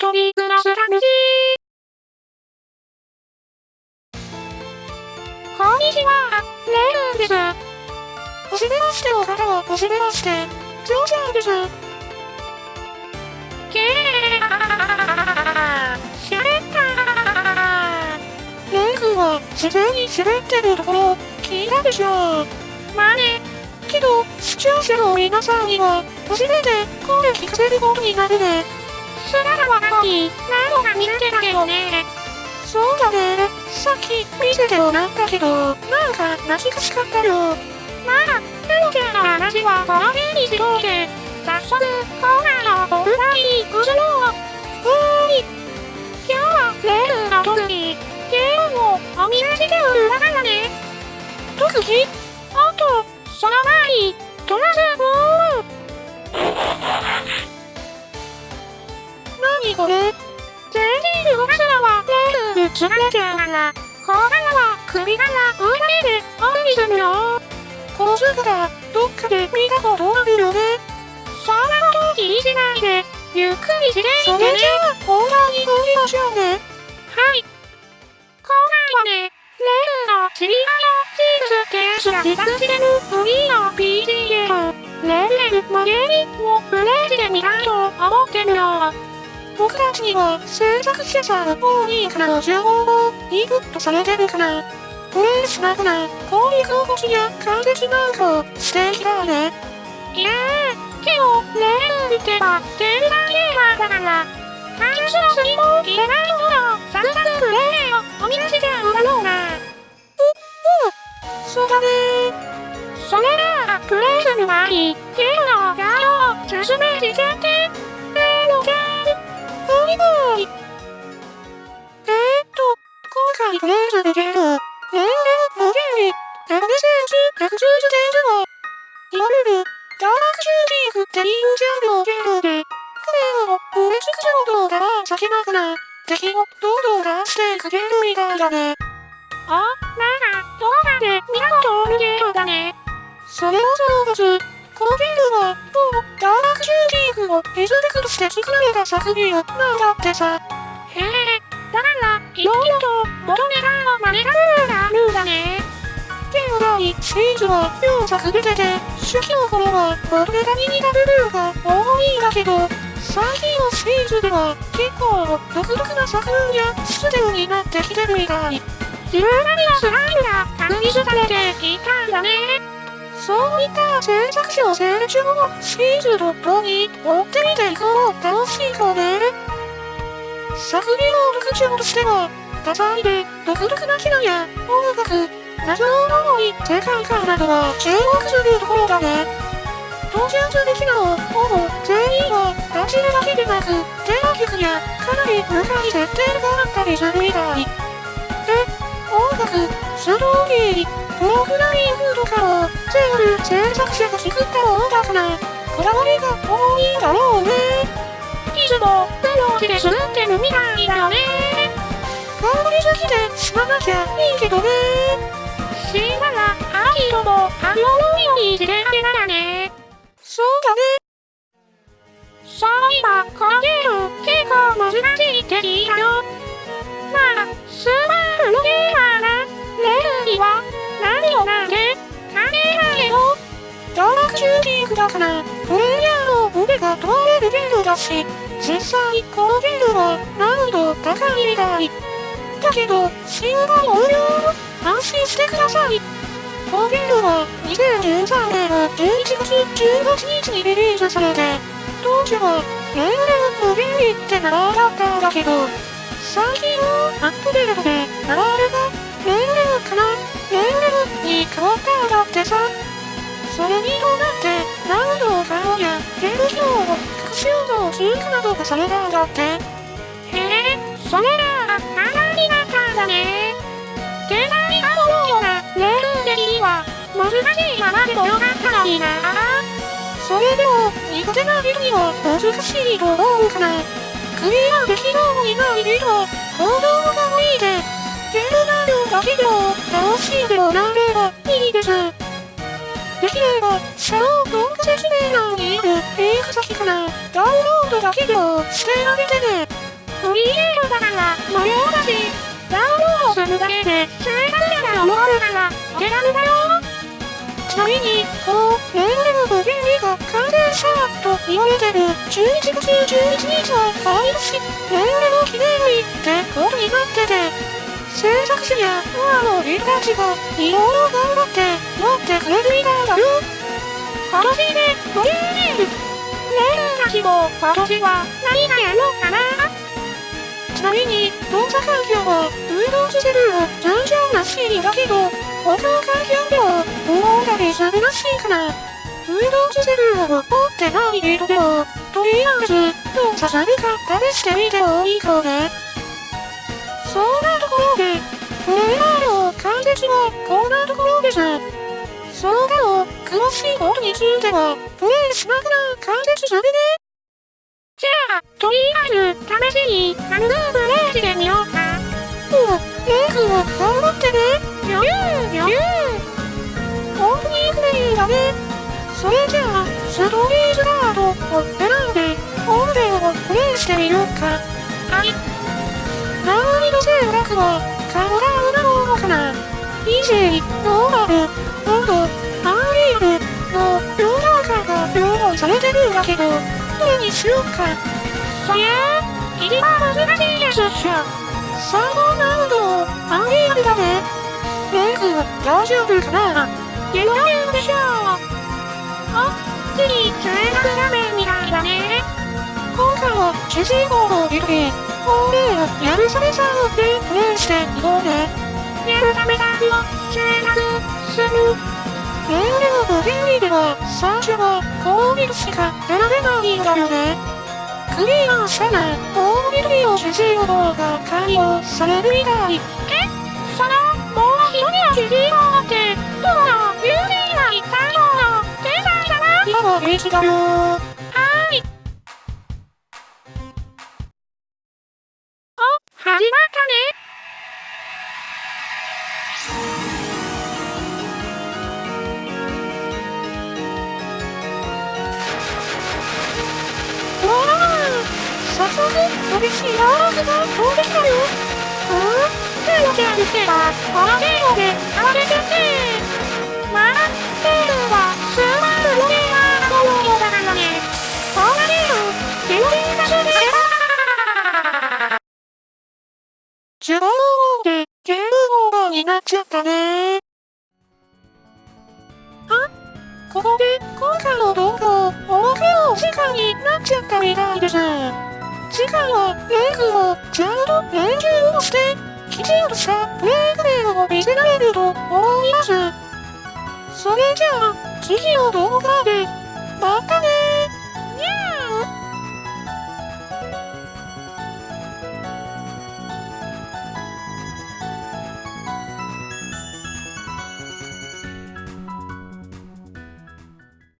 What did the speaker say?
一人暮らす楽しい。こんにちは、レイルです。おしめましてお方はおしめまして、ジョージャーです。けー、しゃべったレイ君は自然に滑ってるところ、聞いたでしょう。まあね。けど、視聴者の皆さんには、初めて声聞かせることになるね。姿はなのに、何度か見てたけどね。そうだね。さっき見せてもらったけど、なんか懐かしかったよ。まあ、ペロちゃんの話はこの辺にしといて、早速、今回の本題に移ろう。おーい。今日はレールの特技、ゲームをお見せしておるだからね。特技レールにつられちゃうから、こうからは首から上だけでオンにするよ。この姿、どっかで見たことあるよね。そんなこと気にしないで、ゆっくりしていてね。それじゃあ、本題に行きましょうね。はい。今回はね、レールの知り合いのチーズケースが自作してるフリーの PGA レールのゲームをプレイしてみたいと思ってるよ。僕たちには制作者さん多いからの情報をインプットされてるから、プレイしながら攻撃動きや解説なんかをしていきたいね。いやー、けど、レールってば、天才ゲーマーだから、開発のスにも入れないものをさっさとプレイをお見せしちゃうだろうな。う、うん、そうだねそれなら、プレイする前に、ゲームの概要を説明しちゃって、お願い。えーっと、今回プレイするゲーム、レールのゲーム、100センチ、110センチの、いわゆる、ダークシューティングっていうジャンルのゲームで、プレイを埋め尽くす動画は避けながら、敵をどんどん出していくゲームみたいだね。あ、なんか、動画で見たことあるゲームだね。それもそのはず、このゲームは、ダークシューティングをエスペクトして作られた作品なんだってさ。へえ、だから、いろいろと元ネタのマネタルーがあるんだね。ゲーム内、シリーズは4作出てて、初期の頃は元ネタに似た部分が多いんだけど、最近のシリーズでは結構独特な作風やステムになってきてるみたい。自分なりのスタイルが確立されていたんだね。そういった制作者の成長をシーズととに追ってみていこう楽しいかね。作品の特徴としては、多彩で独特な機能や音楽、謎の多い世界観などが注目するところだね。登場する機能ほぼ全員は走るだけでなく、テーマ曲やかなり深い設定があったりするみたい。で、音楽、ストーリー、プログラミングとかも全部制作者が作ったものだから、こだわりが多いんだろうね。いつも苦労して作ってるみたいだよね。頑張りすぎて死ななきゃいいけどね。死んだら、アキトもあのようにしてあげならね。そうだね。そういえば、このゲーム、結構難しいって聞いたよ。まあ、スーパープロゲーだから、プレイヤーの腕が問われるゲームだし、実際、このゲームは難易度高いみたい。だけど、新版無料安心してください。このゲームは2013年の11月18日にリリースされて、当時はレール無限って名前だったんだけど、最近のアップデートで名前がレールからレールに変わったんだってさ。それに伴って難易度を変えやゲーム機能を復習度追加などがされたんだって。へえ、それら簡単になったんだね。デザインが思うようなレール的には難しいままでもよかったのにな。それでも苦手な人には難しいと思うから。クリアできそうにない人は行動が多いで、ゲーム内容だけでも楽しんでもらえればいいです。できれば、シャロー動画説明欄にあるリンク先からダウンロードだけでもしてあげてね。取り入れるだから無料だし、ダウンロードするだけで生活者が思わるからお手軽だよちなみに、この年齢の原理が完成したと言われてる11月11日は毎年年齢の記念日ってことになってて、制作者やファンの人たちがいろいろ頑張って持ってくれるみたいだよ。今年で50年。ねえ、たちも今年は何がやるのかなちなみに、動作環境は Windows 7は通常らしいだけど、他の環境では大がりするらしいから、Windows 7は持ってない人でも、とりあえず、動作されか試してみてもいいかね。そん。なところで、プレイヤーの解説はこん。なところです。その他の詳しいことについては、プレイしながら解説するね。じゃあ、とりあえず、試しに、マヌループレイしてみようか。うん、レイ君は頑張ってね。余裕、余裕。オープニングメニューだね。それじゃあ、ストーリーズガードを選んで、本編をプレイしてみようか。はい。難易度選択は、カウンターなのかな ?EJ、ノーマル、ロード、アーリールの両段階が両方されてるんだけど、どれにしようか。そりゃあ、入りは難しいですっしょ。サード難度、アーリールだね。レイ君大丈夫かな余裕でしょう。あ、次、通学画面みたいだね。今回は主人公のリルで、本命をやるさめさんでプレイしていこうね。やるさめさんを選択する。年齢の原理では最初は攻撃しか選べないんだよね。クリアしたら攻撃を主人公が解放されるみたい。え？その、もう一人の主人公って、どの有名な最後の天才じゃない今は平気だよ速、嬉しいラークが飛ん。できたよ。うん。手を手をっては、この程度で慌ててって。まあ、程度は数万のローマーのようだからね。そん。な程度、手を手がする自分の方でゲームオーバーになっちゃったね。ここで今回の動画をおまけのお時間になっちゃったみたいです。次回はレイ君をちゃんと練習をして、きちんとしたプレイグレイを見せられると思います。それじゃあ、次の動画で、